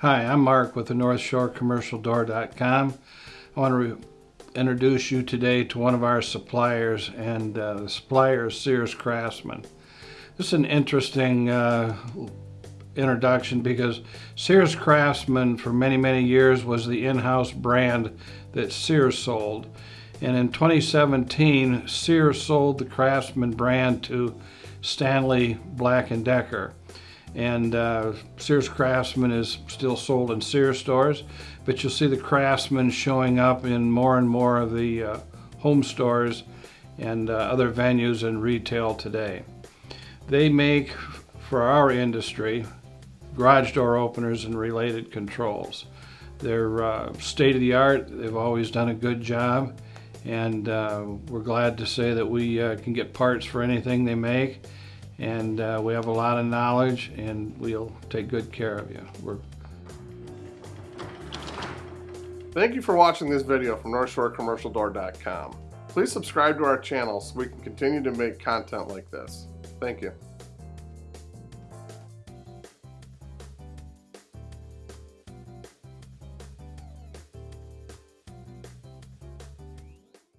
Hi, I'm Mark with the North Shore Commercial Door.com. I want to introduce you today to one of our suppliers, and uh, the supplier is Sears Craftsman. This is an interesting uh, introduction because Sears Craftsman for many, many years was the in-house brand that Sears sold. And in 2017, Sears sold the Craftsman brand to Stanley Black & Decker and uh, Sears Craftsman is still sold in Sears stores, but you'll see the Craftsman showing up in more and more of the uh, home stores and uh, other venues and retail today. They make, for our industry, garage door openers and related controls. They're uh, state-of-the-art, they've always done a good job, and uh, we're glad to say that we uh, can get parts for anything they make and uh, we have a lot of knowledge and we'll take good care of you. We're Thank you for watching this video from NorthshoreCommercialDoor.com. Please subscribe to our channel so we can continue to make content like this. Thank you.